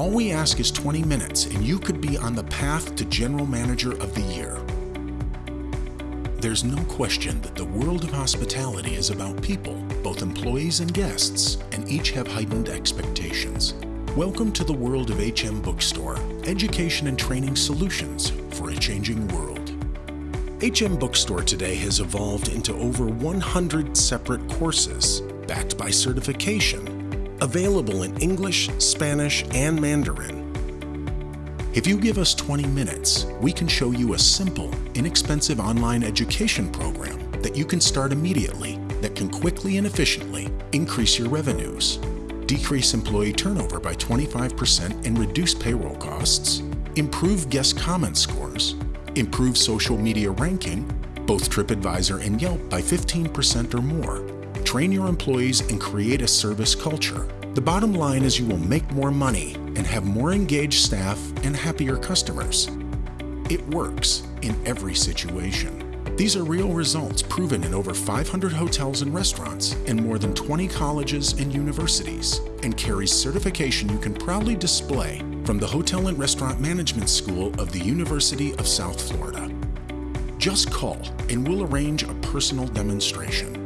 All we ask is 20 minutes and you could be on the path to General Manager of the Year. There's no question that the world of hospitality is about people, both employees and guests, and each have heightened expectations. Welcome to the world of HM Bookstore, education and training solutions for a changing world. HM Bookstore today has evolved into over 100 separate courses, backed by certification, available in English, Spanish, and Mandarin. If you give us 20 minutes, we can show you a simple, inexpensive online education program that you can start immediately that can quickly and efficiently increase your revenues, decrease employee turnover by 25% and reduce payroll costs, improve guest comment scores, improve social media ranking, both TripAdvisor and Yelp by 15% or more, train your employees and create a service culture. The bottom line is you will make more money and have more engaged staff and happier customers. It works in every situation. These are real results proven in over 500 hotels and restaurants and more than 20 colleges and universities, and carries certification you can proudly display from the Hotel and Restaurant Management School of the University of South Florida. Just call and we'll arrange a personal demonstration.